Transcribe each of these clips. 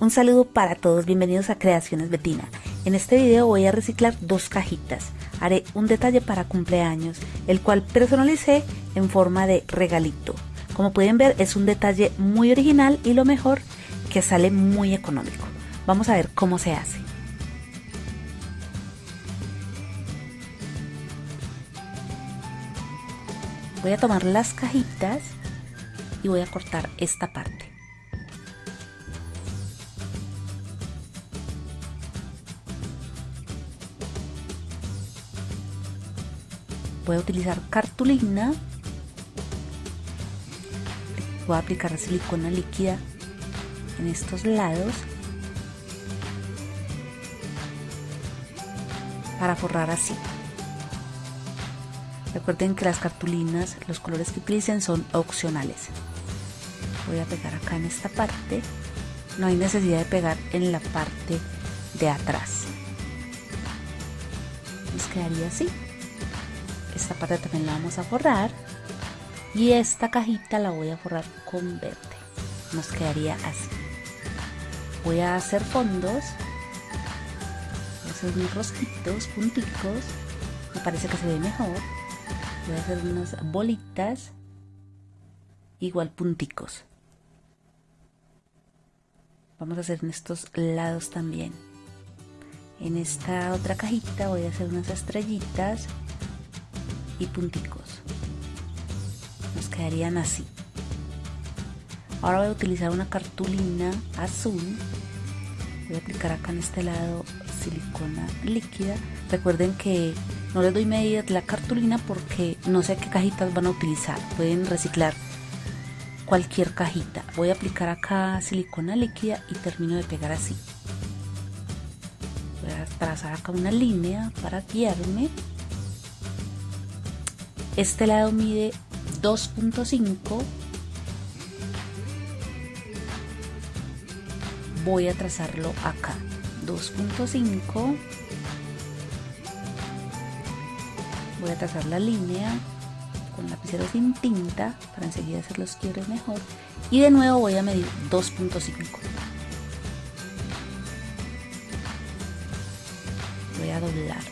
Un saludo para todos, bienvenidos a Creaciones Betina. En este video voy a reciclar dos cajitas. Haré un detalle para cumpleaños, el cual personalicé en forma de regalito. Como pueden ver es un detalle muy original y lo mejor que sale muy económico. Vamos a ver cómo se hace. Voy a tomar las cajitas y voy a cortar esta parte. A utilizar cartulina. Voy a aplicar silicona líquida en estos lados para forrar así. Recuerden que las cartulinas, los colores que utilicen son opcionales. Voy a pegar acá en esta parte. No hay necesidad de pegar en la parte de atrás. Nos quedaría así. Esta parte también la vamos a forrar. Y esta cajita la voy a forrar con verde. Nos quedaría así. Voy a hacer fondos. Voy a hacer unos rosquitos, punticos. Me parece que se ve mejor voy a hacer unas bolitas igual punticos vamos a hacer en estos lados también en esta otra cajita voy a hacer unas estrellitas y punticos nos quedarían así ahora voy a utilizar una cartulina azul voy a aplicar acá en este lado silicona líquida recuerden que no les doy medidas de la cartulina porque no sé qué cajitas van a utilizar. Pueden reciclar cualquier cajita. Voy a aplicar acá silicona líquida y termino de pegar así. Voy a trazar acá una línea para guiarme. Este lado mide 2.5 voy a trazarlo acá. 2.5 voy a trazar la línea con lapicero sin tinta para enseguida hacer los quiebres mejor. Y de nuevo voy a medir 2.5 voy a doblar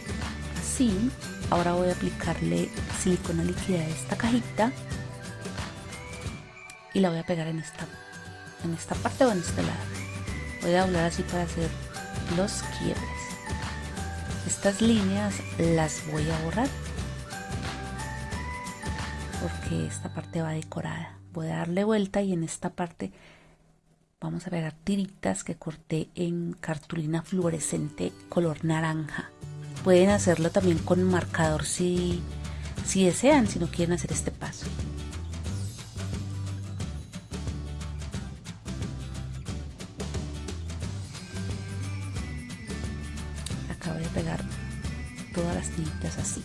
así ahora voy a aplicarle silicona líquida a esta cajita y la voy a pegar en esta en esta parte o en este lado voy a doblar así para hacer los quiebres estas líneas las voy a borrar porque esta parte va decorada. Voy a darle vuelta y en esta parte vamos a pegar tiritas que corté en cartulina fluorescente color naranja. Pueden hacerlo también con marcador si, si desean, si no quieren hacer este paso. Acá voy a pegar todas las tiritas así.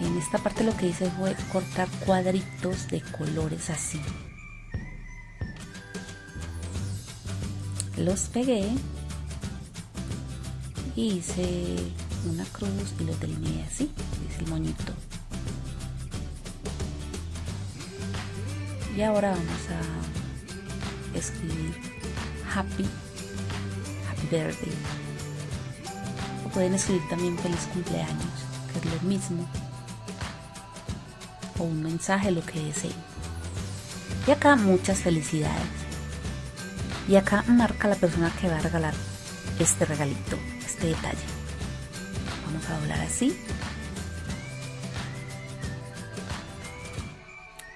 en esta parte lo que hice fue cortar cuadritos de colores así los pegué y hice una cruz y los delineé así es el moñito y ahora vamos a escribir happy happy birthday o pueden escribir también feliz cumpleaños que es lo mismo o un mensaje, lo que deseen. Y acá muchas felicidades. Y acá marca la persona que va a regalar este regalito, este detalle. Vamos a doblar así.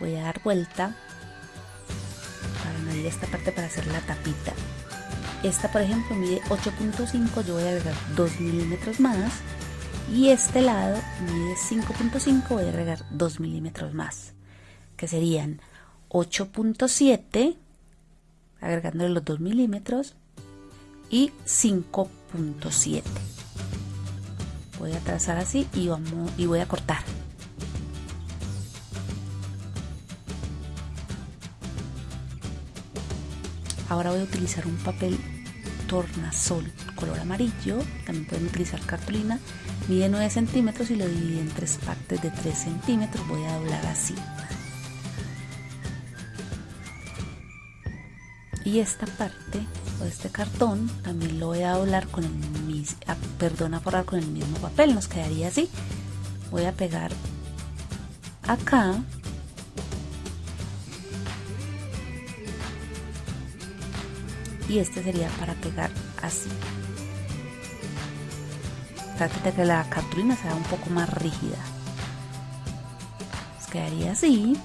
Voy a dar vuelta para medir esta parte para hacer la tapita. Esta por ejemplo mide 8.5, yo voy a agregar 2 milímetros más y este lado mide 5.5 voy a agregar 2 milímetros más que serían 8.7 agregándole los 2 milímetros y 5.7 voy a trazar así y, vamos, y voy a cortar. Ahora voy a utilizar un papel tornasol color amarillo. También pueden utilizar cartulina. Mide 9 centímetros y lo dividí en tres partes de 3 centímetros. Voy a doblar así y esta parte o este cartón también lo voy a doblar con el mismo perdón a forrar con el mismo papel nos quedaría así. Voy a pegar acá. Y este sería para pegar así. Trate de que la cartulina sea un poco más rígida. Nos quedaría así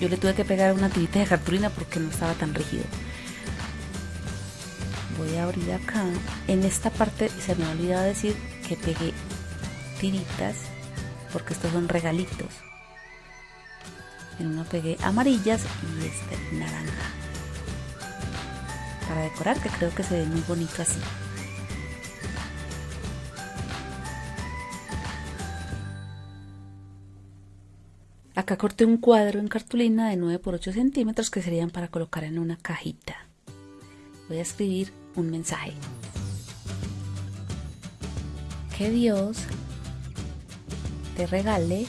yo le tuve que pegar una tirita de cartulina porque no estaba tan rígido. Voy a abrir acá. En esta parte se me ha olvidado decir que pegué tiritas porque estos son regalitos. En uno pegué amarillas y este naranja. Para decorar que creo que se ve muy bonito así acá corté un cuadro en cartulina de 9 por 8 centímetros que serían para colocar en una cajita voy a escribir un mensaje que Dios te regale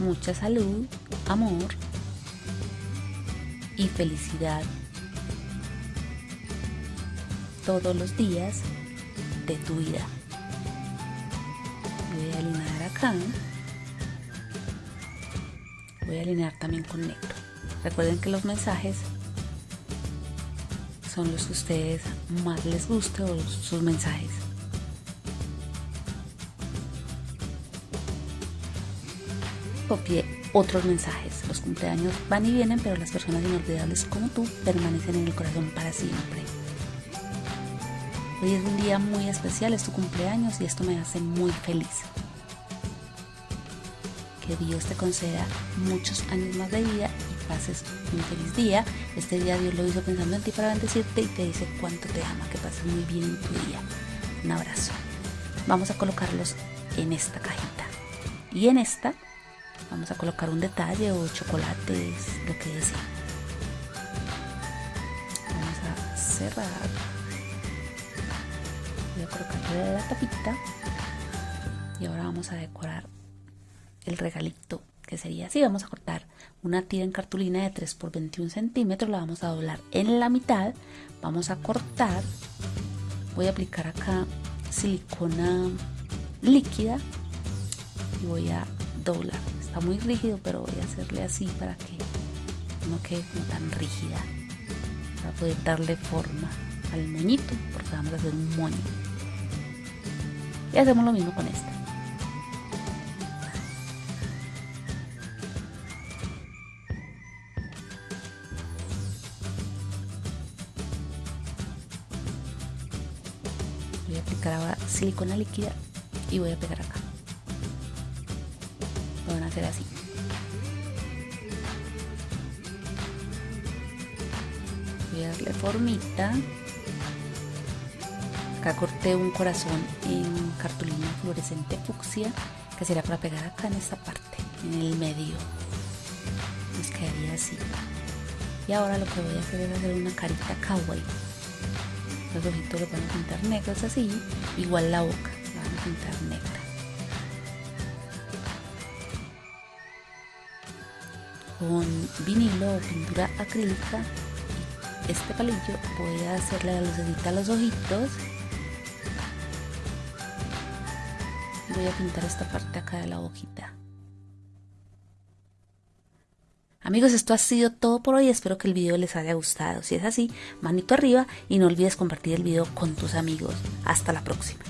mucha salud, amor y felicidad todos los días de tu vida. Voy a alinear acá. Voy a alinear también con negro. Recuerden que los mensajes son los que ustedes más les guste o sus mensajes. Copié otros mensajes. Los cumpleaños van y vienen, pero las personas inolvidables como tú permanecen en el corazón para siempre. Hoy es un día muy especial, es tu cumpleaños y esto me hace muy feliz. Que Dios te conceda muchos años más de vida pases un feliz día. Este día Dios lo hizo pensando en ti para bendecirte y te dice cuánto te ama, que pases muy bien en tu día. Un abrazo. Vamos a colocarlos en esta cajita. Y en esta vamos a colocar un detalle o chocolates, lo que desee. Vamos a cerrar. Colocarle la tapita. Y ahora vamos a decorar el regalito que sería así. Vamos a cortar una tira en cartulina de 3 por 21 centímetros, la vamos a doblar en la mitad, vamos a cortar, voy a aplicar acá silicona líquida y voy a doblar. Está muy rígido, pero voy a hacerle así para que no quede tan rígida, para poder darle forma al moñito, porque vamos a hacer un moño. Y hacemos lo mismo con esta. voy a aplicar ahora silicona líquida y voy a pegar acá. Lo van a hacer así. Voy a darle formita acá corté un corazón en cartulina fluorescente fucsia que será para pegar acá en esta parte en el medio nos quedaría así y ahora lo que voy a hacer es hacer una carita kawaii los ojitos los van a pintar negros así, igual la boca la van a pintar negra. Con vinilo o pintura acrílica, este palillo voy a hacerle la lucecita a los ojitos. Voy a pintar esta parte acá de la hojita. Amigos, esto ha sido todo por hoy. Espero que el video les haya gustado. Si es así, manito arriba y no olvides compartir el video con tus amigos. Hasta la próxima.